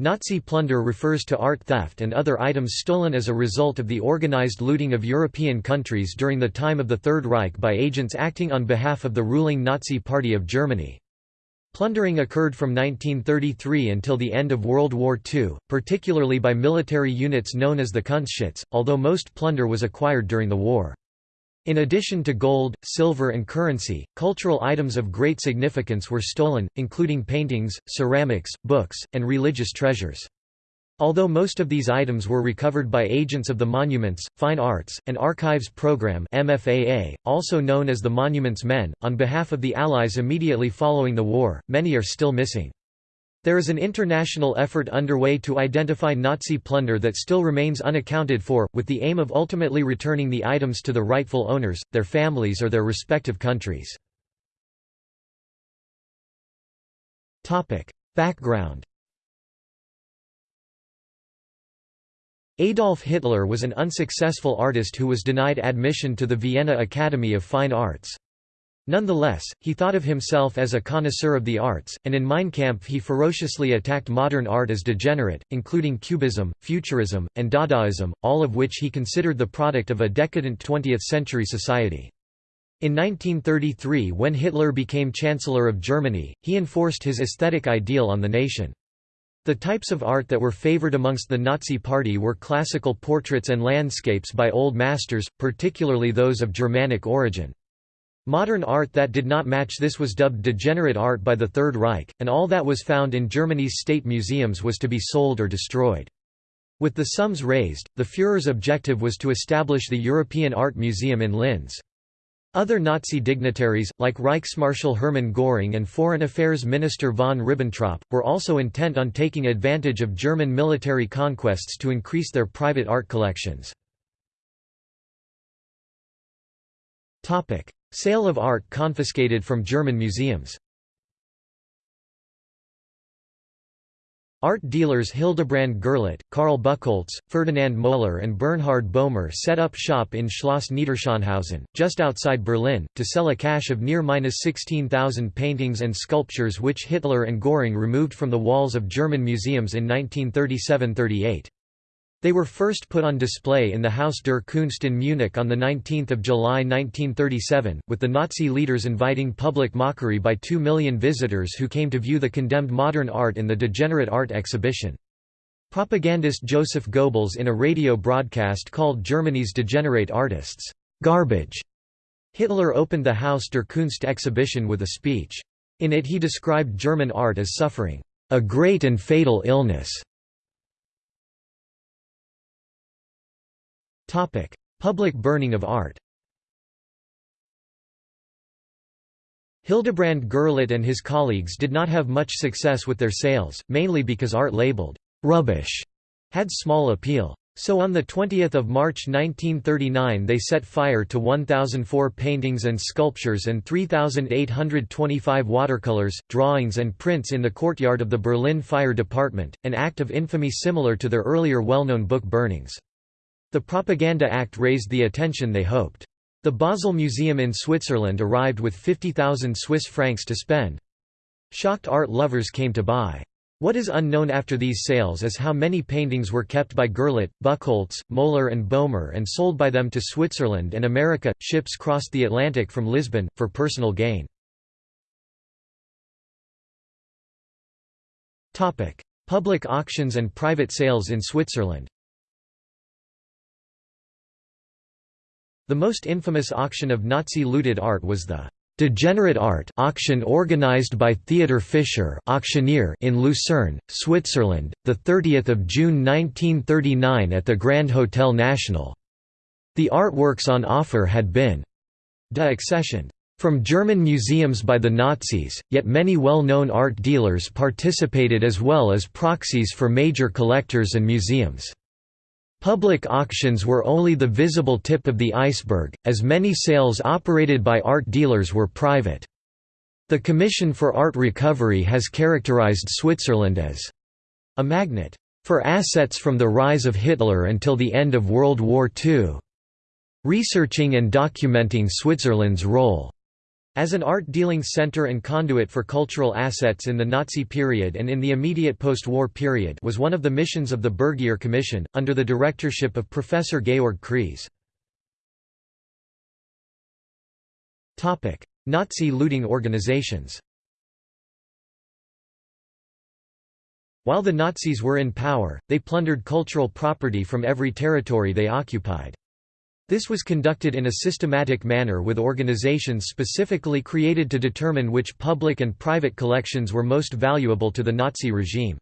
Nazi plunder refers to art theft and other items stolen as a result of the organized looting of European countries during the time of the Third Reich by agents acting on behalf of the ruling Nazi Party of Germany. Plundering occurred from 1933 until the end of World War II, particularly by military units known as the Kunstschutz, although most plunder was acquired during the war. In addition to gold, silver and currency, cultural items of great significance were stolen, including paintings, ceramics, books, and religious treasures. Although most of these items were recovered by agents of the Monuments, Fine Arts, and Archives Program MFAA, also known as the Monuments Men, on behalf of the Allies immediately following the war, many are still missing. There is an international effort underway to identify Nazi plunder that still remains unaccounted for, with the aim of ultimately returning the items to the rightful owners, their families or their respective countries. Background Adolf Hitler was an unsuccessful artist who was denied admission to the Vienna Academy of Fine Arts. Nonetheless, he thought of himself as a connoisseur of the arts, and in Mein Kampf he ferociously attacked modern art as degenerate, including Cubism, Futurism, and Dadaism, all of which he considered the product of a decadent 20th-century society. In 1933 when Hitler became Chancellor of Germany, he enforced his aesthetic ideal on the nation. The types of art that were favored amongst the Nazi Party were classical portraits and landscapes by old masters, particularly those of Germanic origin. Modern art that did not match this was dubbed degenerate art by the Third Reich, and all that was found in Germany's state museums was to be sold or destroyed. With the sums raised, the Führer's objective was to establish the European Art Museum in Linz. Other Nazi dignitaries, like Reichsmarschall Hermann Göring and Foreign Affairs Minister von Ribbentrop, were also intent on taking advantage of German military conquests to increase their private art collections. Sale of art confiscated from German museums Art dealers Hildebrand Gurlitt, Karl Buchholz, Ferdinand Moeller and Bernhard Bohmer set up shop in Schloss Niederschönhausen, just outside Berlin, to sell a cache of near-16,000 paintings and sculptures which Hitler and Göring removed from the walls of German museums in 1937–38. They were first put on display in the Haus der Kunst in Munich on 19 July 1937, with the Nazi leaders inviting public mockery by two million visitors who came to view the condemned modern art in the Degenerate Art exhibition. Propagandist Joseph Goebbels in a radio broadcast called Germany's degenerate artists, "'garbage'". Hitler opened the Haus der Kunst exhibition with a speech. In it he described German art as suffering, "'a great and fatal illness' Public burning of art Hildebrand Gurlitt and his colleagues did not have much success with their sales, mainly because art labeled «rubbish» had small appeal. So on 20 March 1939 they set fire to 1,004 paintings and sculptures and 3,825 watercolors, drawings and prints in the courtyard of the Berlin Fire Department, an act of infamy similar to their earlier well-known book burnings. The Propaganda Act raised the attention they hoped. The Basel Museum in Switzerland arrived with 50,000 Swiss francs to spend. Shocked art lovers came to buy. What is unknown after these sales is how many paintings were kept by Gurlitt, Buchholz, Moeller and Bohmer and sold by them to Switzerland and America. Ships crossed the Atlantic from Lisbon, for personal gain. Public auctions and private sales in Switzerland The most infamous auction of Nazi-looted art was the Degenerate Art auction organized by Theodor Fischer auctioneer in Lucerne, Switzerland, 30 June 1939 at the Grand Hotel National. The artworks on offer had been de-accessioned from German museums by the Nazis, yet many well-known art dealers participated as well as proxies for major collectors and museums. Public auctions were only the visible tip of the iceberg, as many sales operated by art dealers were private. The Commission for Art Recovery has characterized Switzerland as a magnet for assets from the rise of Hitler until the end of World War II, researching and documenting Switzerland's role As an art-dealing center and conduit for cultural assets in the Nazi period and in the immediate post-war period was one of the missions of the Bergier Commission, under the directorship of Professor Georg Kreis. Nazi looting organizations While the Nazis were in power, they plundered cultural property from every territory they occupied. This was conducted in a systematic manner with organizations specifically created to determine which public and private collections were most valuable to the Nazi regime.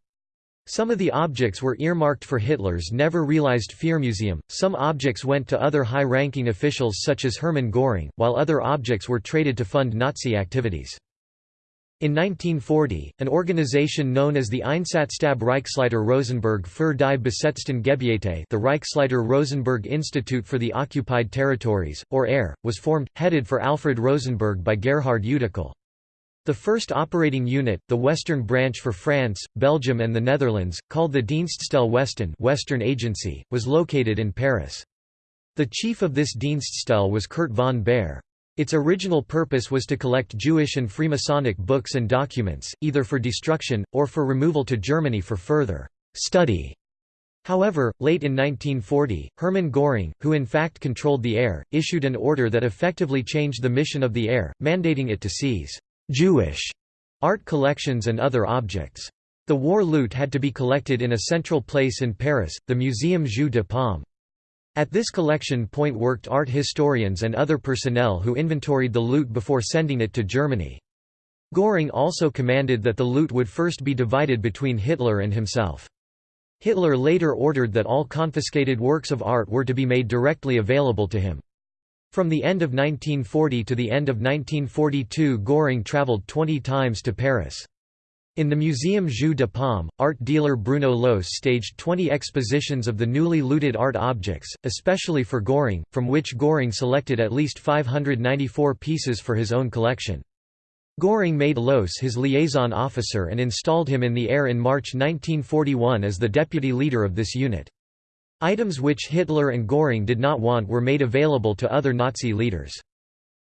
Some of the objects were earmarked for Hitler's never-realized Führermuseum, some objects went to other high-ranking officials such as Hermann Göring, while other objects were traded to fund Nazi activities. In 1940, an organization known as the Einsatzstab Reichsleiter Rosenberg für die besetzten Gebiete the Reichsleiter Rosenberg Institute for the Occupied Territories, or ERR, was formed, headed for Alfred Rosenberg by Gerhard Utikal. The first operating unit, the Western Branch for France, Belgium and the Netherlands, called the Dienststelle Westen Western Agency, was located in Paris. The chief of this Dienststelle was Kurt von Behr. Its original purpose was to collect Jewish and Freemasonic books and documents, either for destruction, or for removal to Germany for further study. However, late in 1940, Hermann Göring, who in fact controlled the ERR, issued an order that effectively changed the mission of the ERR, mandating it to seize «Jewish» art collections and other objects. The war loot had to be collected in a central place in Paris, the Muséum Jeu de Paume. At this collection point worked art historians and other personnel who inventoried the loot before sending it to Germany. Göring also commanded that the loot would first be divided between Hitler and himself. Hitler later ordered that all confiscated works of art were to be made directly available to him. From the end of 1940 to the end of 1942 Göring traveled 20 times to Paris. In the Museum Jeu de Paume, art dealer Bruno Lohse staged 20 expositions of the newly looted art objects, especially for Göring, from which Göring selected at least 594 pieces for his own collection. Göring made Lohse his liaison officer and installed him in the ERR in March 1941 as the deputy leader of this unit. Items which Hitler and Göring did not want were made available to other Nazi leaders.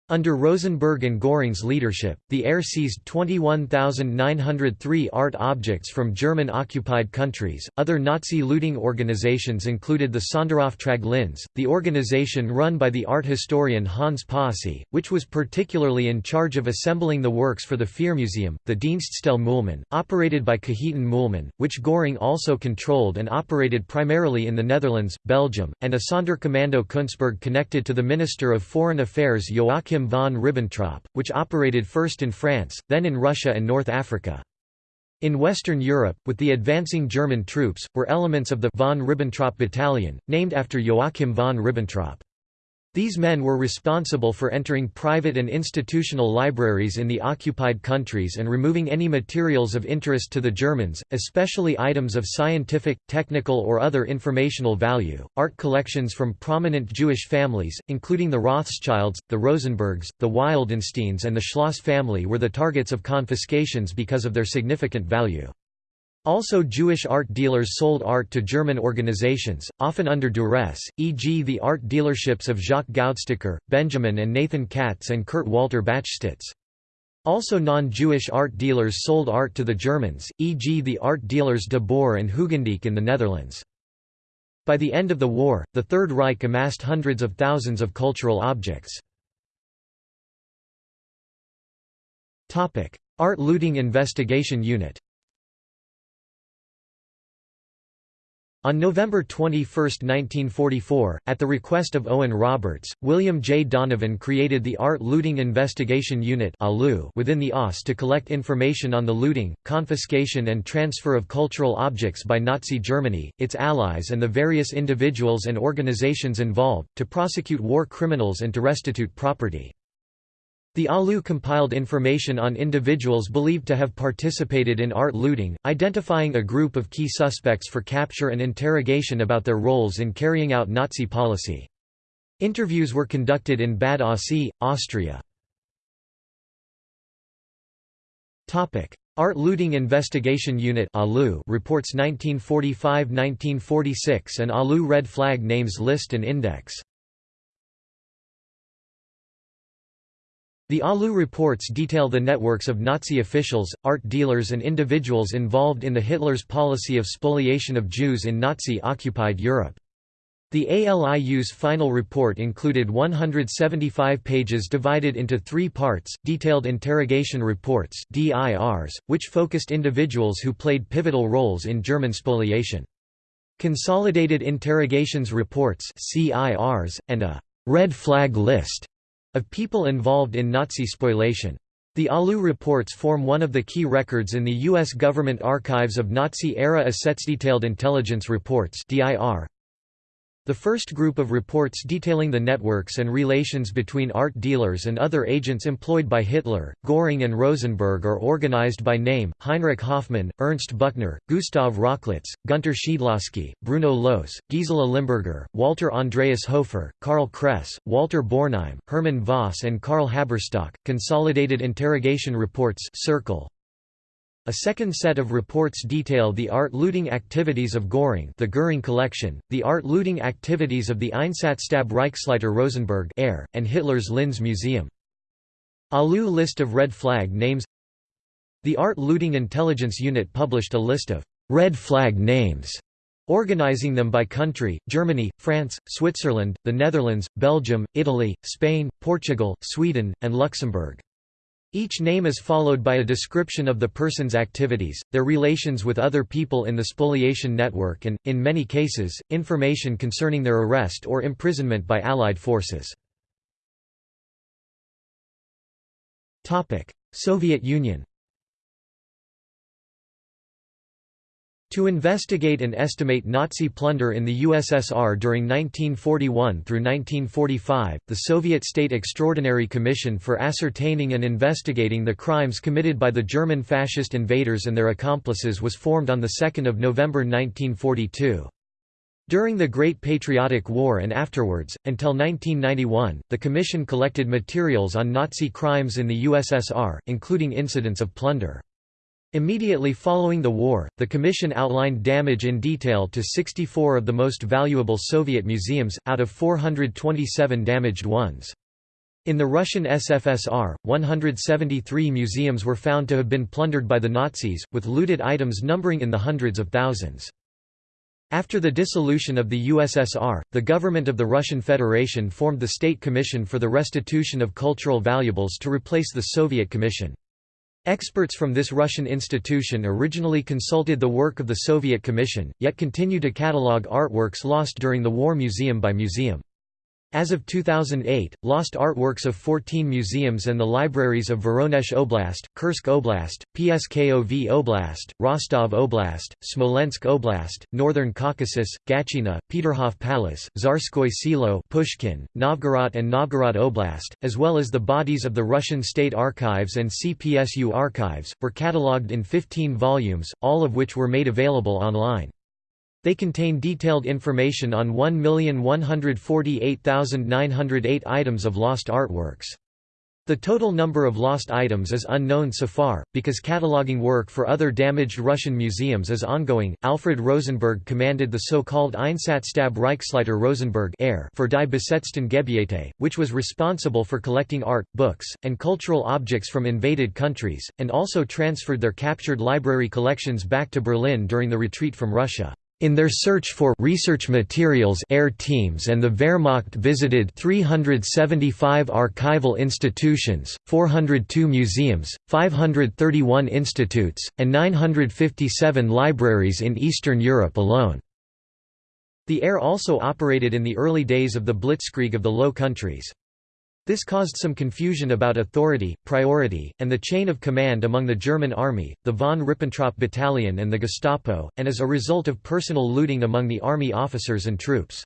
Under Rosenberg and Göring's leadership, the ERR seized 21,903 art objects from German-occupied countries. Other Nazi looting organizations included the Sonderauftrag Linz, the organization run by the art historian Hans Posse, which was particularly in charge of assembling the works for the Führermuseum, the Dienststelle Mühlmann, operated by Cajetan Mühlmann, which Göring also controlled and operated primarily in the Netherlands, Belgium, and a Sonderkommando Künsberg connected to the Minister of Foreign Affairs Joachim Joachim von Ribbentrop, which operated first in France, then in Russia and North Africa. In Western Europe, with the advancing German troops, were elements of the von Ribbentrop Battalion, named after Joachim von Ribbentrop. These men were responsible for entering private and institutional libraries in the occupied countries and removing any materials of interest to the Germans, especially items of scientific, technical or other informational value. Art collections from prominent Jewish families, including the Rothschilds, the Rosenbergs, the Wildensteins and the Schloss family were the targets of confiscations because of their significant value. Also Jewish art dealers sold art to German organizations, often under duress, e.g. the art dealerships of Jacques Goudstikker, Benjamin and Nathan Katz and Kurt Walter Bachstitz. Also non-Jewish art dealers sold art to the Germans, e.g. the art dealers de Boer and Hoogendijk in the Netherlands. By the end of the war, the Third Reich amassed hundreds of thousands of cultural objects. Art Looting Investigation Unit On November 21, 1944, at the request of Owen Roberts, William J. Donovan created the Art Looting Investigation Unit within the OSS to collect information on the looting, confiscation and transfer of cultural objects by Nazi Germany, its allies and the various individuals and organizations involved, to prosecute war criminals and to restitute property. The ALIU compiled information on individuals believed to have participated in art looting, identifying a group of key suspects for capture and interrogation about their roles in carrying out Nazi policy. Interviews were conducted in Bad Aussee, Austria. Art Looting Investigation Unit reports 1945–1946 and ALIU Red Flag Names List and Index The ALIU reports detail the networks of Nazi officials, art dealers and individuals involved in the Hitler's policy of spoliation of Jews in Nazi-occupied Europe. The ALIU's final report included 175 pages divided into three parts, detailed interrogation reports DIRs, which focused individuals who played pivotal roles in German spoliation. Consolidated interrogations reports CIRs, and a «red flag list» of people involved in Nazi spoliation. The ALIU reports form one of the key records in the U.S. government archives of Nazi-era assets. Detailed intelligence reports DIR, the first group of reports detailing the networks and relations between art dealers and other agents employed by Hitler, Göring and Rosenberg are organized by name, Heinrich Hoffmann, Ernst Buchner, Gustav Rochlitz, Gunter Schiedlausky, Bruno Lohse, Gisela Limburger, Walter Andreas Hofer, Karl Kress, Walter Bornheim, Hermann Voss and Karl Haberstock. Consolidated Interrogation Reports Circle, a second set of reports detail the art looting activities of Göring the Göring collection, the art looting activities of the Einsatzstab Reichsleiter Rosenberg and Hitler's Linz Museum. ALIU list of red flag names The Art Looting Intelligence Unit published a list of red flag names organizing them by country, Germany, France, Switzerland, the Netherlands, Belgium, Italy, Spain, Portugal, Sweden, and Luxembourg. Each name is followed by a description of the person's activities, their relations with other people in the spoliation network and, in many cases, information concerning their arrest or imprisonment by Allied forces. Soviet Union To investigate and estimate Nazi plunder in the USSR during 1941 through 1945, the Soviet State Extraordinary Commission for Ascertaining and Investigating the Crimes Committed by the German Fascist Invaders and Their Accomplices was formed on 2 November 1942. During the Great Patriotic War and afterwards, until 1991, the Commission collected materials on Nazi crimes in the USSR, including incidents of plunder. Immediately following the war, the Commission outlined damage in detail to 64 of the most valuable Soviet museums, out of 427 damaged ones. In the Russian SFSR, 173 museums were found to have been plundered by the Nazis, with looted items numbering in the hundreds of thousands. After the dissolution of the USSR, the government of the Russian Federation formed the State Commission for the Restitution of Cultural Valuables to replace the Soviet Commission. Experts from this Russian institution originally consulted the work of the Soviet Commission, yet continue to catalogue artworks lost during the war museum by museum. As of 2008, lost artworks of 14 museums and the libraries of Voronezh Oblast, Kursk Oblast, Pskov Oblast, Rostov Oblast, Smolensk Oblast, Northern Caucasus, Gatchina, Peterhof Palace, Tsarskoye Selo Pushkin, Novgorod and Novgorod Oblast, as well as the bodies of the Russian State Archives and CPSU archives, were catalogued in 15 volumes, all of which were made available online. They contain detailed information on 1,148,908 items of lost artworks. The total number of lost items is unknown so far, because cataloging work for other damaged Russian museums is ongoing. Alfred Rosenberg commanded the so called Einsatzstab Reichsleiter Rosenberg for Die Besetzten Gebiete, which was responsible for collecting art, books, and cultural objects from invaded countries, and also transferred their captured library collections back to Berlin during the retreat from Russia. In their search for research materials ERR teams and the Wehrmacht visited 375 archival institutions, 402 museums, 531 institutes, and 957 libraries in Eastern Europe alone. The ERR also operated in the early days of the Blitzkrieg of the Low Countries. This caused some confusion about authority, priority, and the chain of command among the German army, the von Ribbentrop battalion and the Gestapo, and as a result of personal looting among the army officers and troops.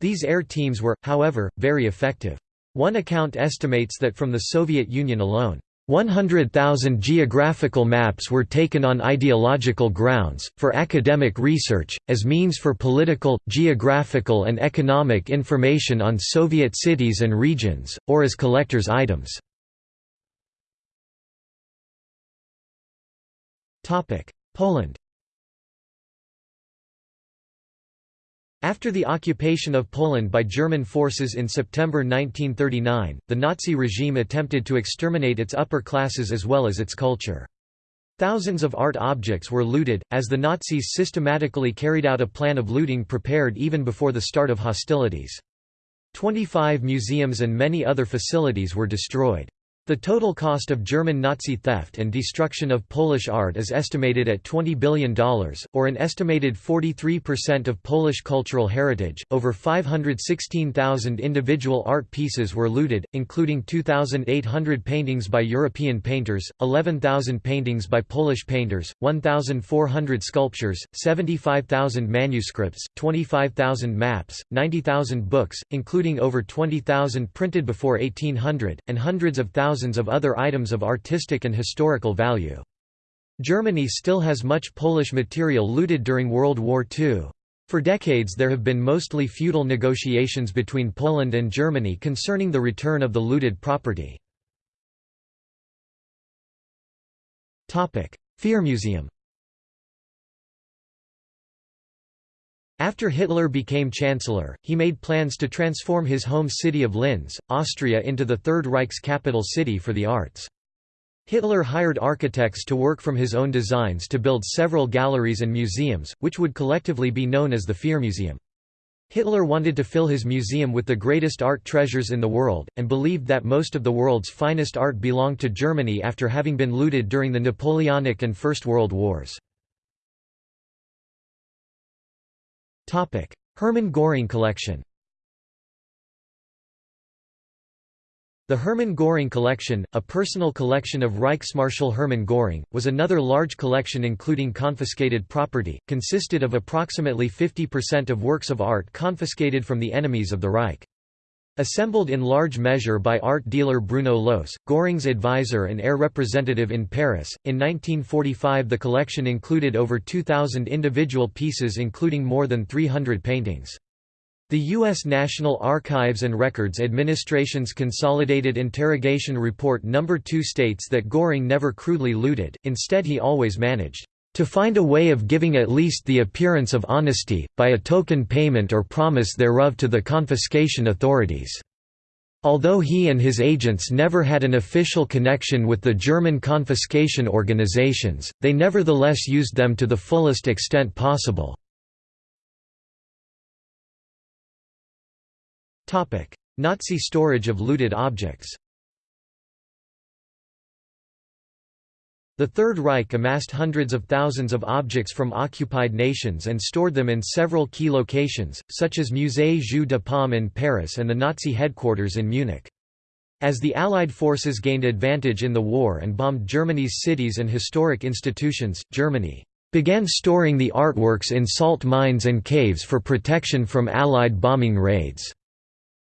These ERR teams were, however, very effective. One account estimates that from the Soviet Union alone, 100,000 geographical maps were taken on ideological grounds, for academic research, as means for political, geographical and economic information on Soviet cities and regions, or as collector's items. Poland After the occupation of Poland by German forces in September 1939, the Nazi regime attempted to exterminate its upper classes as well as its culture. Thousands of art objects were looted, as the Nazis systematically carried out a plan of looting prepared even before the start of hostilities. Twenty-five museums and many other facilities were destroyed. The total cost of German Nazi theft and destruction of Polish art is estimated at $20 billion, or an estimated 43% of Polish cultural heritage. Over 516,000 individual art pieces were looted, including 2,800 paintings by European painters, 11,000 paintings by Polish painters, 1,400 sculptures, 75,000 manuscripts, 25,000 maps, 90,000 books, including over 20,000 printed before 1800, and hundreds of thousands thousands of other items of artistic and historical value. Germany still has much Polish material looted during World War II. For decades there have been mostly feudal negotiations between Poland and Germany concerning the return of the looted property. Führermuseum. After Hitler became Chancellor, he made plans to transform his home city of Linz, Austria into the Third Reich's capital city for the arts. Hitler hired architects to work from his own designs to build several galleries and museums, which would collectively be known as the Führermuseum. Hitler wanted to fill his museum with the greatest art treasures in the world, and believed that most of the world's finest art belonged to Germany after having been looted during the Napoleonic and First World Wars. Hermann Göring collection The Hermann Göring collection, a personal collection of Reichsmarschall Hermann Göring, was another large collection including confiscated property, consisted of approximately 50% of works of art confiscated from the enemies of the Reich. Assembled in large measure by art dealer Bruno Lohse, Göring's advisor and ERR representative in Paris, in 1945 the collection included over 2,000 individual pieces including more than 300 paintings. The U.S. National Archives and Records Administration's Consolidated Interrogation Report No. 2 states that Göring never crudely looted, instead he always managed to find a way of giving at least the appearance of honesty, by a token payment or promise thereof to the confiscation authorities. Although he and his agents never had an official connection with the German confiscation organizations, they nevertheless used them to the fullest extent possible. Nazi storage of looted objects The Third Reich amassed hundreds of thousands of objects from occupied nations and stored them in several key locations, such as Musée Jeu de Paume in Paris and the Nazi headquarters in Munich. As the Allied forces gained advantage in the war and bombed Germany's cities and historic institutions, Germany began storing the artworks in salt mines and caves for protection from Allied bombing raids.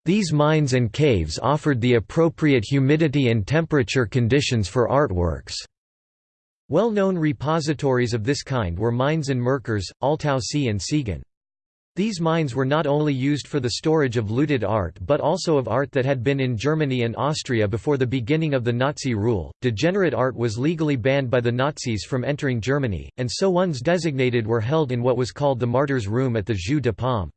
These mines and caves offered the appropriate humidity and temperature conditions for artworks. Well-known repositories of this kind were mines in Merkers, Altaussee and Siegen. These mines were not only used for the storage of looted art but also of art that had been in Germany and Austria before the beginning of the Nazi rule. Degenerate art was legally banned by the Nazis from entering Germany, and so ones designated were held in what was called the Martyrs' Room at the Jeu de Paume.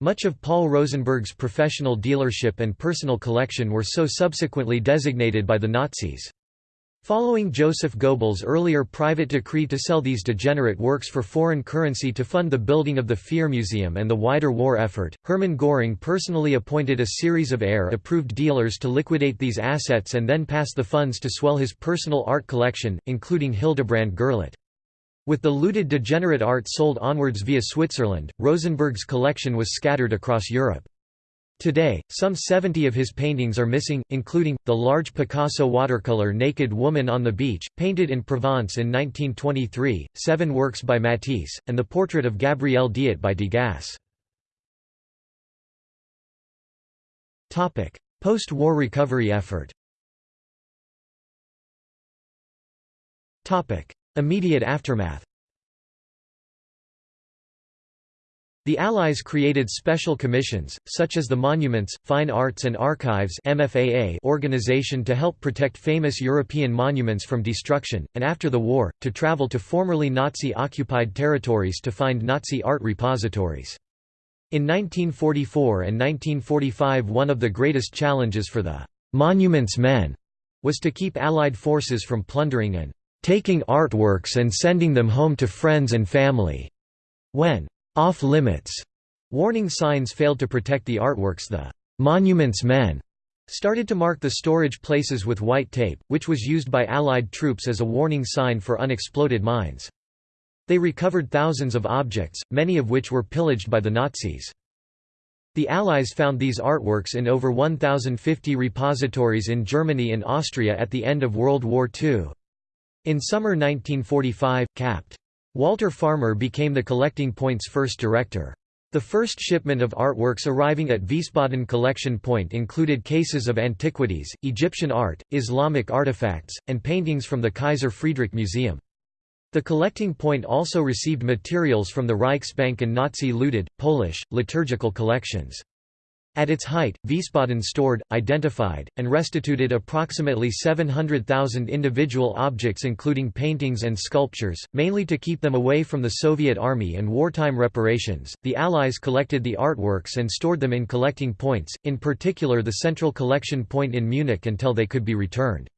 Much of Paul Rosenberg's professional dealership and personal collection were so subsequently designated by the Nazis. Following Joseph Goebbels' earlier private decree to sell these degenerate works for foreign currency to fund the building of the Fear Führermuseum and the wider war effort, Hermann Göring personally appointed a series of ERR-approved dealers to liquidate these assets and then pass the funds to swell his personal art collection, including Hildebrand Gurlitt. With the looted degenerate art sold onwards via Switzerland, Rosenberg's collection was scattered across Europe. Today, some 70 of his paintings are missing, including, the large Picasso watercolor Naked Woman on the Beach, painted in Provence in 1923, seven works by Matisse, and the portrait of Gabrielle Diot by Degas. Post-war recovery effort Immediate aftermath The Allies created special commissions, such as the Monuments, Fine Arts and Archives organization to help protect famous European monuments from destruction, and after the war, to travel to formerly Nazi-occupied territories to find Nazi art repositories. In 1944 and 1945 one of the greatest challenges for the «Monuments Men» was to keep Allied forces from plundering and «taking artworks and sending them home to friends and family». When «off-limits» warning signs failed to protect the artworks the «Monuments Men» started to mark the storage places with white tape, which was used by Allied troops as a warning sign for unexploded mines. They recovered thousands of objects, many of which were pillaged by the Nazis. The Allies found these artworks in over 1,050 repositories in Germany and Austria at the end of World War II. In summer 1945, Capt. Walter Farmer became the collecting point's first director. The first shipment of artworks arriving at Wiesbaden collection point included cases of antiquities, Egyptian art, Islamic artifacts, and paintings from the Kaiser Friedrich Museum. The collecting point also received materials from the Reichsbank and Nazi-looted, Polish, liturgical collections. At its height, Wiesbaden stored, identified, and restituted approximately 700,000 individual objects including paintings and sculptures, mainly to keep them away from the Soviet army and wartime reparations. The Allies collected the artworks and stored them in collecting points, in particular the Central Collection Point in Munich until they could be returned.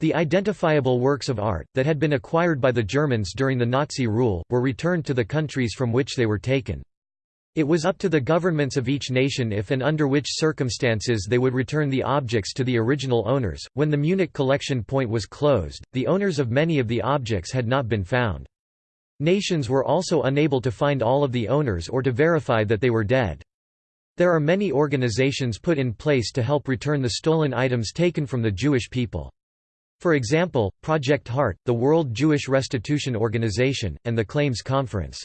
The identifiable works of art, that had been acquired by the Germans during the Nazi rule, were returned to the countries from which they were taken. It was up to the governments of each nation if and under which circumstances they would return the objects to the original owners. When the Munich collection point was closed, the owners of many of the objects had not been found. Nations were also unable to find all of the owners or to verify that they were dead. There are many organizations put in place to help return the stolen items taken from the Jewish people. For example, Project Heart, the World Jewish Restitution Organization, and the Claims Conference.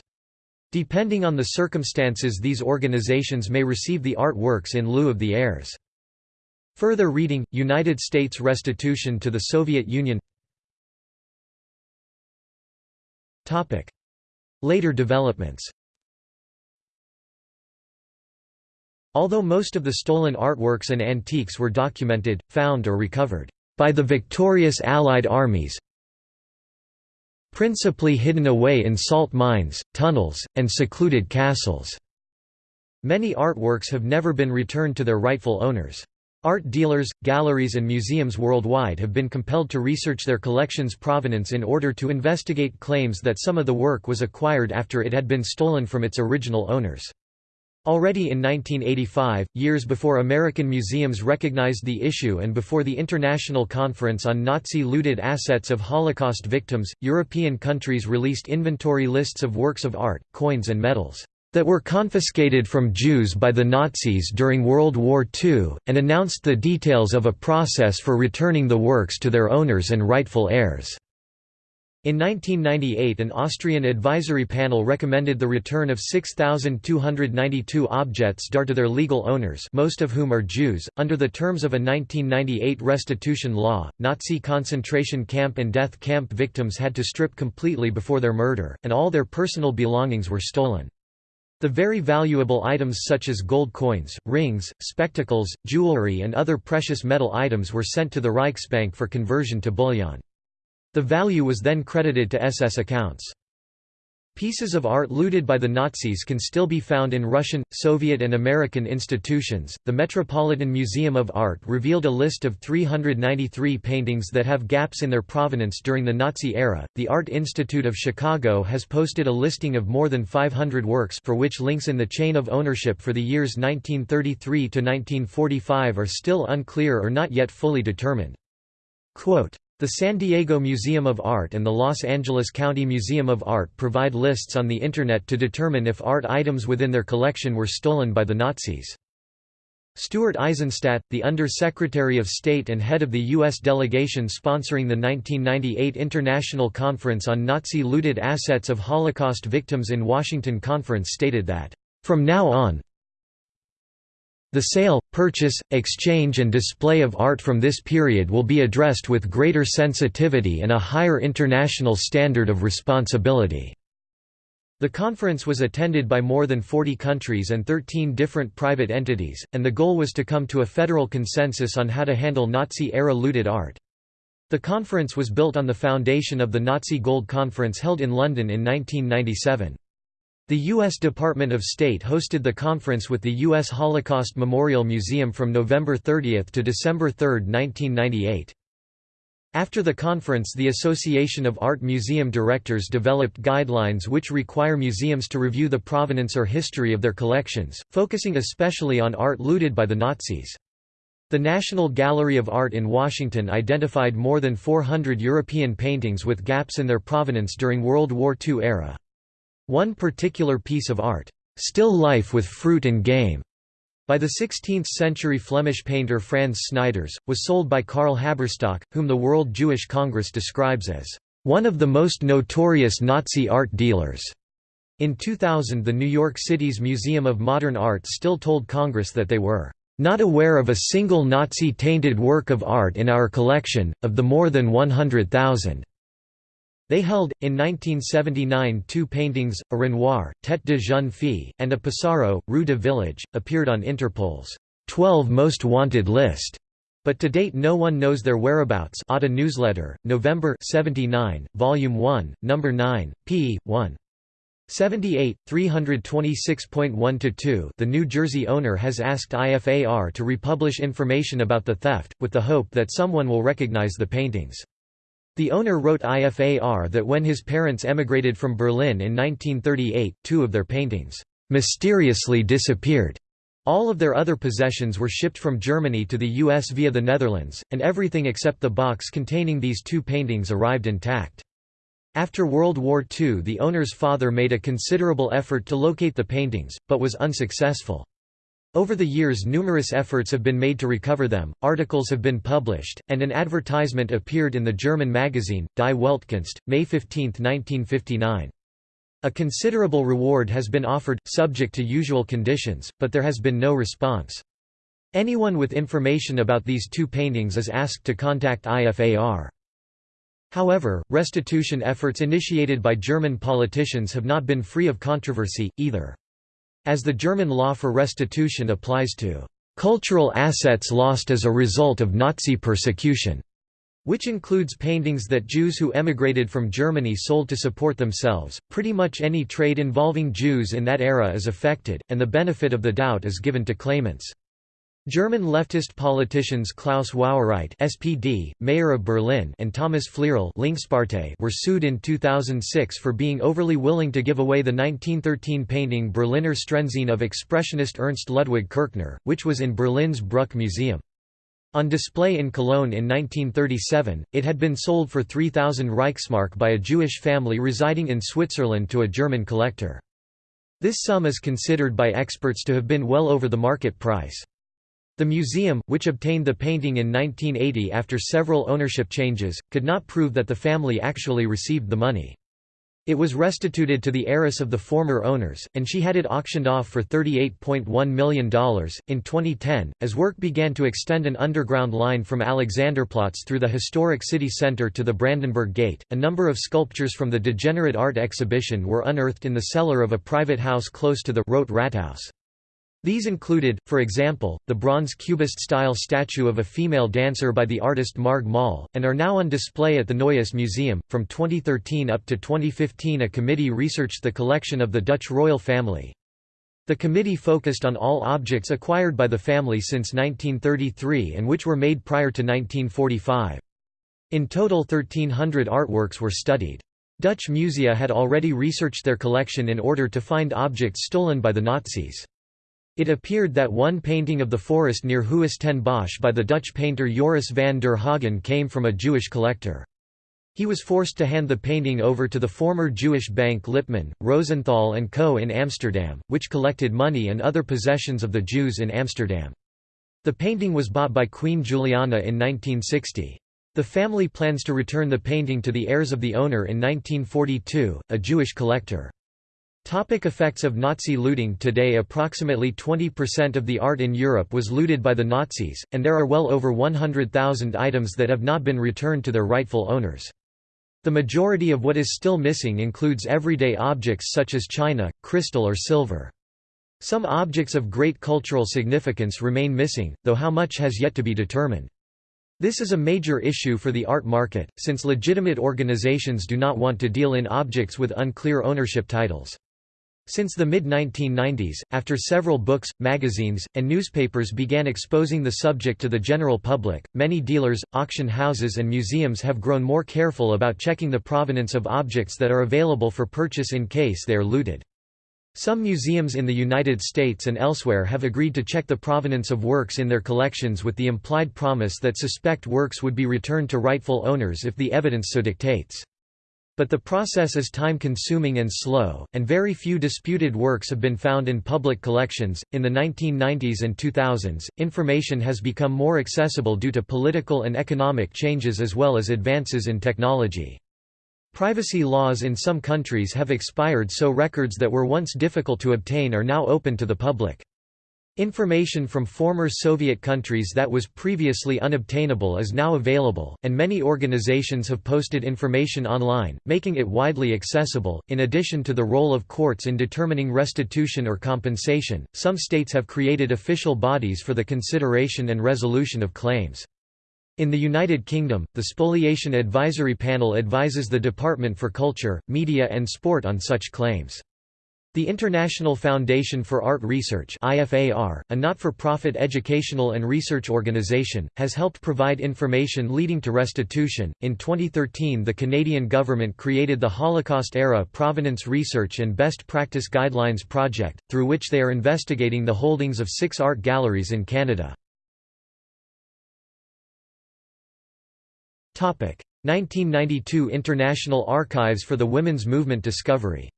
Depending on the circumstances these organizations may receive the artworks in lieu of the heirs. Further reading, United States restitution to the Soviet Union. Later developments. Although most of the stolen artworks and antiques were documented, found or recovered by the victorious Allied armies principally hidden away in salt mines, tunnels, and secluded castles. Many artworks have never been returned to their rightful owners. Art dealers, galleries and museums worldwide have been compelled to research their collection's provenance in order to investigate claims that some of the work was acquired after it had been stolen from its original owners. Already in 1985, years before American museums recognized the issue and before the International Conference on Nazi-looted assets of Holocaust victims, European countries released inventory lists of works of art, coins and medals that were confiscated from Jews by the Nazis during World War II, and announced the details of a process for returning the works to their owners and rightful heirs. In 1998 an Austrian advisory panel recommended the return of 6,292 objects dar to their legal owners most of whom are Jews. Under the terms of a 1998 restitution law, Nazi concentration camp and death camp victims had to strip completely before their murder, and all their personal belongings were stolen. The very valuable items such as gold coins, rings, spectacles, jewelry and other precious metal items were sent to the Reichsbank for conversion to bullion. The value was then credited to SS accounts. Pieces of art looted by the Nazis can still be found in Russian, Soviet, and American institutions. The Metropolitan Museum of Art revealed a list of 393 paintings that have gaps in their provenance during the Nazi era. The Art Institute of Chicago has posted a listing of more than 500 works for which links in the chain of ownership for the years 1933 to 1945 are still unclear or not yet fully determined. Quote, the San Diego Museum of Art and the Los Angeles County Museum of Art provide lists on the Internet to determine if art items within their collection were stolen by the Nazis. Stuart Eizenstat, the Under-Secretary of State and head of the U.S. delegation sponsoring the 1998 International Conference on Nazi-Looted Assets of Holocaust Victims in Washington Conference stated that, "...from now on, the sale, purchase, exchange and display of art from this period will be addressed with greater sensitivity and a higher international standard of responsibility." The conference was attended by more than 40 countries and 13 different private entities, and the goal was to come to a federal consensus on how to handle Nazi-era looted art. The conference was built on the foundation of the Nazi Gold Conference held in London in 1997. The U.S. Department of State hosted the conference with the U.S. Holocaust Memorial Museum from November 30 to December 3, 1998. After the conference the Association of Art Museum Directors developed guidelines which require museums to review the provenance or history of their collections, focusing especially on art looted by the Nazis. The National Gallery of Art in Washington identified more than 400 European paintings with gaps in their provenance during World War II era. One particular piece of art, "'Still Life with Fruit and Game' by the 16th-century Flemish painter Frans Snyders, was sold by Karl Haberstock, whom the World Jewish Congress describes as one of the most notorious Nazi art dealers. In 2000 the New York City's Museum of Modern Art still told Congress that they were not aware of a single Nazi-tainted work of art in our collection, of the more than 100,000. They held, in 1979 two paintings, a Renoir, Tête de jeune fille, and a Pissarro, Rue de Village, appeared on Interpol's 12 Most Wanted list. But to date no one knows their whereabouts Atta Newsletter, November 79, Volume 1, No. 9, p. 1. 78, 326.1–2 The New Jersey owner has asked IFAR to republish information about the theft, with the hope that someone will recognize the paintings. The owner wrote IFAR that when his parents emigrated from Berlin in 1938, two of their paintings mysteriously disappeared. All of their other possessions were shipped from Germany to the US via the Netherlands, and everything except the box containing these two paintings arrived intact. After World War II the owner's father made a considerable effort to locate the paintings, but was unsuccessful. Over the years numerous efforts have been made to recover them, articles have been published, and an advertisement appeared in the German magazine, Die Weltkunst, May 15, 1959. A considerable reward has been offered, subject to usual conditions, but there has been no response. Anyone with information about these two paintings is asked to contact IFAR. However, restitution efforts initiated by German politicians have not been free of controversy, either. As the German law for restitution applies to cultural assets lost as a result of Nazi persecution, which includes paintings that Jews who emigrated from Germany sold to support themselves. Pretty much any trade involving Jews in that era is affected, and the benefit of the doubt is given to claimants. German leftist politicians Klaus Wowereit SPD, mayor of Berlin and Thomas Flierl Linkspartei were sued in 2006 for being overly willing to give away the 1913 painting Berliner Straßenszene of expressionist Ernst Ludwig Kirchner, which was in Berlin's Brücke Museum. On display in Cologne in 1937, it had been sold for 3,000 Reichsmark by a Jewish family residing in Switzerland to a German collector. This sum is considered by experts to have been well over the market price. The museum, which obtained the painting in 1980 after several ownership changes, could not prove that the family actually received the money. It was restituted to the heiress of the former owners, and she had it auctioned off for $38.1 million. In 2010, as work began to extend an underground line from Alexanderplatz through the historic city center to the Brandenburg Gate, a number of sculptures from the Degenerate Art exhibition were unearthed in the cellar of a private house close to the Rote Rathaus. These included, for example, the bronze cubist-style statue of a female dancer by the artist Marg Moll, and are now on display at the Neues Museum. From 2013 up to 2015 a committee researched the collection of the Dutch royal family. The committee focused on all objects acquired by the family since 1933 and which were made prior to 1945. In total 1300 artworks were studied. Dutch musea had already researched their collection in order to find objects stolen by the Nazis. It appeared that one painting of the forest near Huis ten Bosch by the Dutch painter Joris van der Hagen came from a Jewish collector. He was forced to hand the painting over to the former Jewish bank Lipman, Rosenthal & Co. in Amsterdam, which collected money and other possessions of the Jews in Amsterdam. The painting was bought by Queen Juliana in 1960. The family plans to return the painting to the heirs of the owner in 1942, a Jewish collector. Topic effects of Nazi looting Today approximately 20% of the art in Europe was looted by the Nazis, and there are well over 100,000 items that have not been returned to their rightful owners. The majority of what is still missing includes everyday objects such as china, crystal or silver. Some objects of great cultural significance remain missing, though how much has yet to be determined. This is a major issue for the art market, since legitimate organizations do not want to deal in objects with unclear ownership titles. Since the mid-1990s, after several books, magazines, and newspapers began exposing the subject to the general public, many dealers, auction houses and museums have grown more careful about checking the provenance of objects that are available for purchase in case they are looted. Some museums in the United States and elsewhere have agreed to check the provenance of works in their collections with the implied promise that suspect works would be returned to rightful owners if the evidence so dictates. But the process is time-consuming and slow, and very few disputed works have been found in public collections. In the 1990s and 2000s, information has become more accessible due to political and economic changes as well as advances in technology. Privacy laws in some countries have expired so records that were once difficult to obtain are now open to the public. Information from former Soviet countries that was previously unobtainable is now available, and many organizations have posted information online, making it widely accessible. In addition to the role of courts in determining restitution or compensation, some states have created official bodies for the consideration and resolution of claims. In the United Kingdom, the Spoliation Advisory Panel advises the Department for Culture, Media and Sport on such claims. The International Foundation for Art Research IFAR, a not-for-profit educational and research organization, has helped provide information leading to restitution. In 2013, the Canadian government created the Holocaust-era Provenance Research and Best Practice Guidelines project, through which they are investigating the holdings of 6 art galleries in Canada. Topic: 1992 International Archives for the Women's Movement Discovery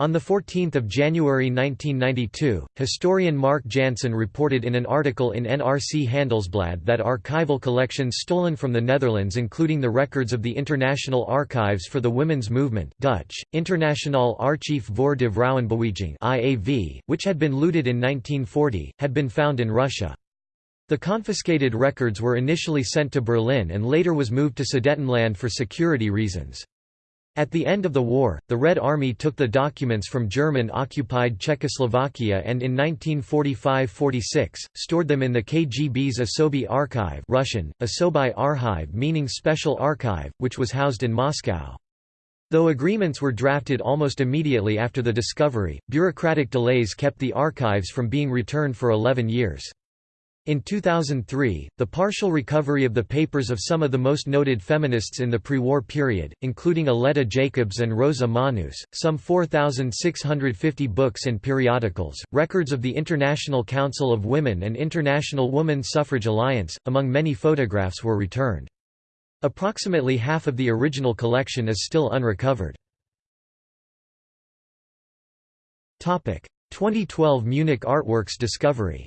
On 14 January 1992, historian Mark Jansen reported in an article in NRC Handelsblad that archival collections stolen from the Netherlands including the records of the International Archives for the Women's Movement Dutch, Internationaal Archief voor de Vrouwenbeweging IAV, which had been looted in 1940, had been found in Russia. The confiscated records were initially sent to Berlin and later was moved to Sudetenland for security reasons. At the end of the war, the Red Army took the documents from German-occupied Czechoslovakia and in 1945–46, stored them in the KGB's Osoby Archive Russian, Osobai Archive meaning Special Archive, which was housed in Moscow. Though agreements were drafted almost immediately after the discovery, bureaucratic delays kept the archives from being returned for 11 years. In 2003, the partial recovery of the papers of some of the most noted feminists in the pre-war period, including Aletta Jacobs and Rosa Manus, some 4,650 books and periodicals, records of the International Council of Women and International Woman Suffrage Alliance, among many photographs were returned. Approximately half of the original collection is still unrecovered. 2012 Munich Artworks discovery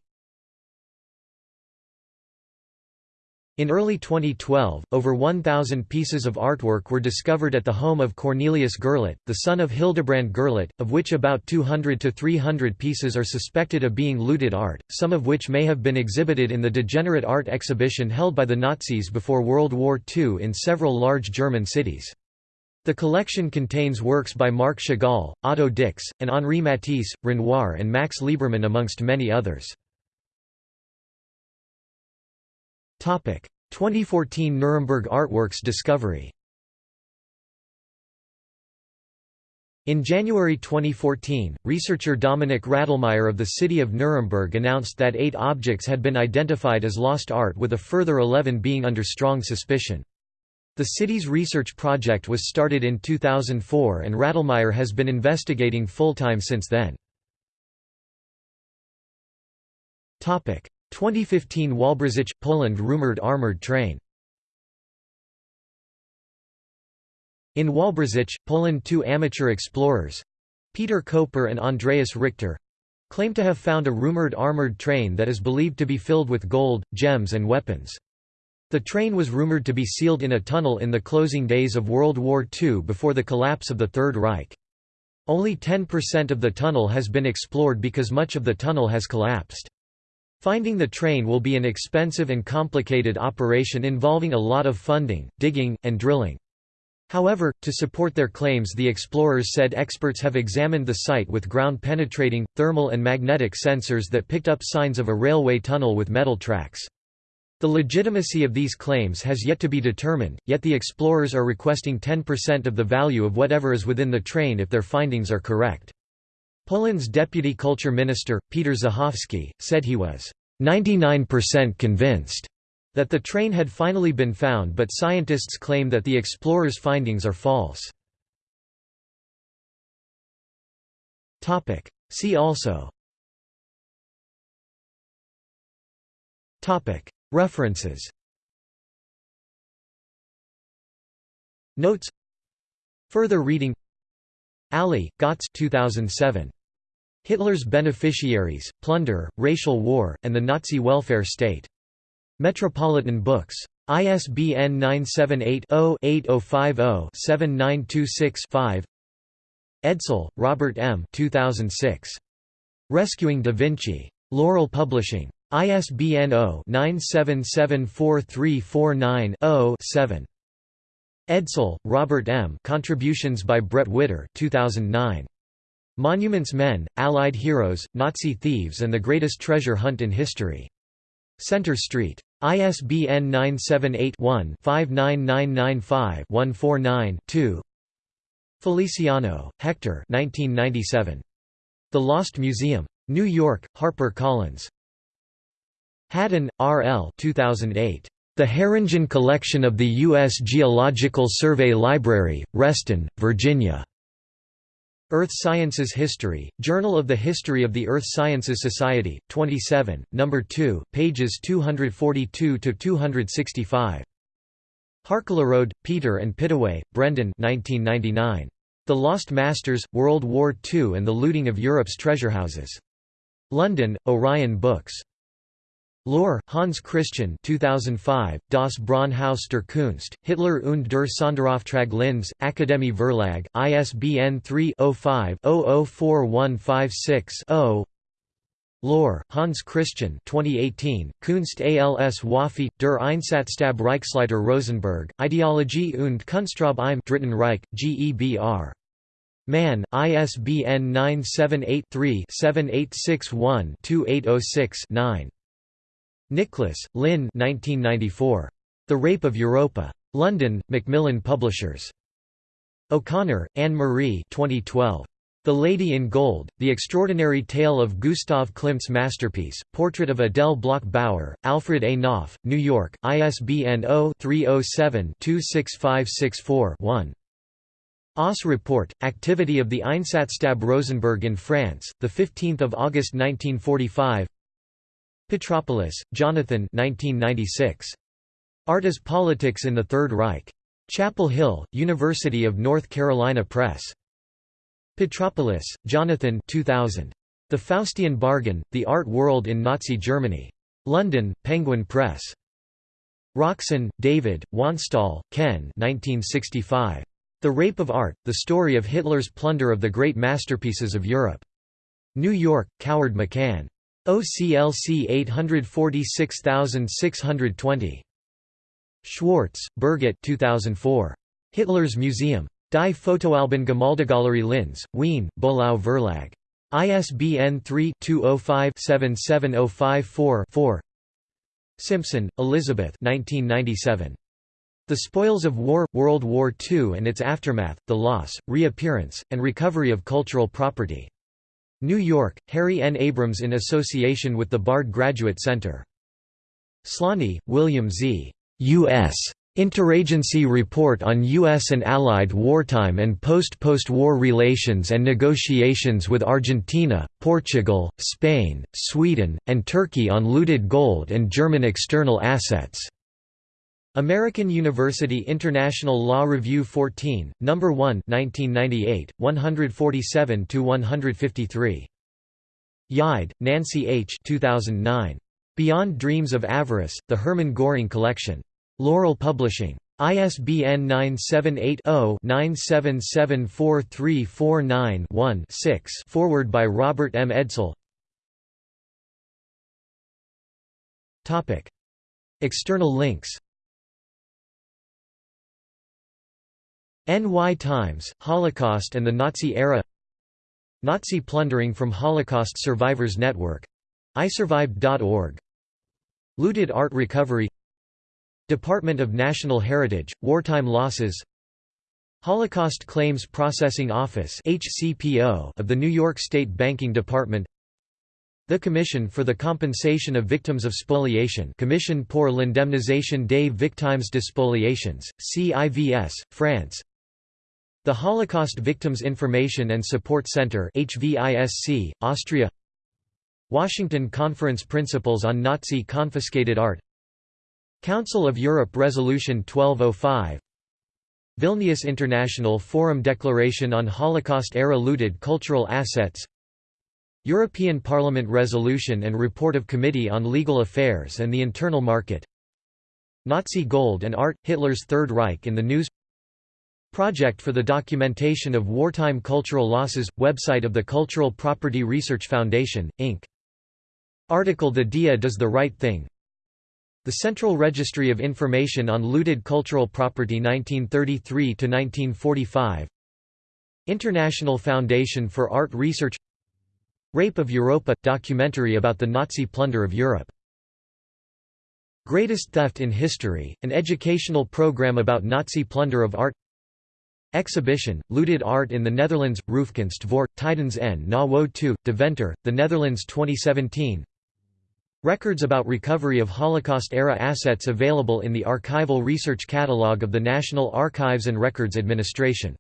In early 2012, over 1,000 pieces of artwork were discovered at the home of Cornelius Gurlitt, the son of Hildebrand Gurlitt, of which about 200 to 300 pieces are suspected of being looted art, some of which may have been exhibited in the degenerate art exhibition held by the Nazis before World War II in several large German cities. The collection contains works by Marc Chagall, Otto Dix, and Henri Matisse, Renoir and Max Liebermann amongst many others. 2014 Nuremberg Artworks discovery In January 2014, researcher Dominik Radlmaier of the city of Nuremberg announced that eight objects had been identified as lost art with a further 11 being under strong suspicion. The city's research project was started in 2004 and Radlmaier has been investigating full-time since then. 2015 Wałbrzych, Poland rumored armored train In Wałbrzych, Poland two amateur explorers—Peter Koper and Andreas Richter—claim to have found a rumored armored train that is believed to be filled with gold, gems and weapons. The train was rumored to be sealed in a tunnel in the closing days of World War II before the collapse of the Third Reich. Only 10% of the tunnel has been explored because much of the tunnel has collapsed. Finding the train will be an expensive and complicated operation involving a lot of funding, digging, and drilling. However, to support their claims the explorers said experts have examined the site with ground-penetrating, thermal and magnetic sensors that picked up signs of a railway tunnel with metal tracks. The legitimacy of these claims has yet to be determined, yet the explorers are requesting 10% of the value of whatever is within the train if their findings are correct. Poland's deputy culture minister, Peter Żuchowski, said he was 99% convinced that the train had finally been found but scientists claim that the explorers' findings are false. See also. References. Notes. Further reading. Aly, Götz 2007. Hitler's Beneficiaries, Plunder, Racial War, and the Nazi Welfare State. Metropolitan Books. ISBN 978-0-8050-7926-5 Edsel, Robert M. 2006. Rescuing Da Vinci. Laurel Publishing. ISBN 0-9774349-0-7. Edsel, Robert M. Contributions by Brett Witter 2009. Monuments Men, Allied Heroes, Nazi Thieves and the Greatest Treasure Hunt in History. Centre Street. ISBN 978-1-59995-149-2 Feliciano, Hector 1997. The Lost Museum. New York, Harper Collins. Haddon, R. L. 2008. The Haringen Collection of the U.S. Geological Survey Library, Reston, Virginia. Earth Sciences History, Journal of the History of the Earth Sciences Society, 27, No. 2, pages 242–265. Harclerode, Peter and Pittaway, Brendan 1999. The Lost Masters, World War II and the Looting of Europe's Treasurehouses. London, Orion Books. Löhr, Hans Christian 2005, Das Braunhaus der Kunst, Hitler und der Sonderauftrag Linz, Akademie Verlag, ISBN 3-05-004156-0 Löhr, Hans Christian 2018, Kunst als Waffe, der Einsatzstab Reichsleiter Rosenberg, Ideologie und Kunstraub im Dritten Reich, GEBR. Mann, ISBN 978 3 7861 2806 9. Nicholas, Lynn 1994. The Rape of Europa. London, Macmillan Publishers. O'Connor, Anne-Marie 2012. The Lady in Gold, The Extraordinary Tale of Gustav Klimt's Masterpiece, Portrait of Adele Bloch-Bauer, Alfred A. Knopf, New York, ISBN 0-307-26564-1. OSS report, activity of the Einsatzstab Rosenberg in France, 15 August 1945 Petropoulos, Jonathan 1996. Art as Politics in the Third Reich. Chapel Hill, University of North Carolina Press. Petropoulos, Jonathan 2000. The Faustian Bargain, The Art World in Nazi Germany. London, Penguin Press. Roxan, David, Wanstall, Ken 1965. The Rape of Art, The Story of Hitler's Plunder of the Great Masterpieces of Europe. New York, Coward McCann. OCLC 846620. Schwarz, Birgit 2004. Hitler's Museum. Die Fotoalben Gemäldegalerie Linz, Wien, Böhlau Verlag. ISBN 3-205-77054-4 Simpson, Elizabeth 1997. The Spoils of War – World War II and its Aftermath, the Loss, Reappearance, and Recovery of Cultural Property. New York, Harry N. Abrams in association with the Bard Graduate Center. Slany, William Z. U.S. Interagency Report on U.S. and Allied Wartime and Post-Post-War Relations and Negotiations with Argentina, Portugal, Spain, Sweden, and Turkey on Looted Gold and German External Assets. American University International Law Review 14, No. 1 1998, 147–153. Yeide, Nancy H. 2009. Beyond Dreams of Avarice, The Hermann Göring Collection. Laurel Publishing. ISBN 978 0 9774349 one Forward by Robert M. Edsel External links NY Times, Holocaust and the Nazi Era. Nazi plundering from Holocaust Survivors Network. iSurvived.org Looted art recovery. Department of National Heritage, Wartime Losses. Holocaust Claims Processing Office of the New York State Banking Department. The Commission for the Compensation of Victims of Spoliation. Commission pour l'indemnisation des victimes de spoliations, CIVS, France The Holocaust Victims Information and Support Center HVISC, Austria. Washington Conference Principles on Nazi Confiscated Art. Council of Europe Resolution 1205 Vilnius International Forum Declaration on Holocaust-era looted cultural assets. European Parliament Resolution and Report of Committee on Legal Affairs and the Internal Market. Nazi Gold and Art – Hitler's Third Reich in the News Project for the Documentation of Wartime Cultural Losses – Website of the Cultural Property Research Foundation, Inc. Article The DIA Does the Right Thing The Central Registry of Information on Looted Cultural Property 1933–1945 International Foundation for Art Research Rape of Europa – documentary about the Nazi plunder of Europe. Greatest Theft in History, an educational program about Nazi plunder of art Exhibition, Looted Art in the Netherlands, Roofkunst voor, Tijdens en na Wo II, Deventer, The Netherlands 2017 Records about recovery of Holocaust-era assets available in the Archival Research Catalogue of the National Archives and Records Administration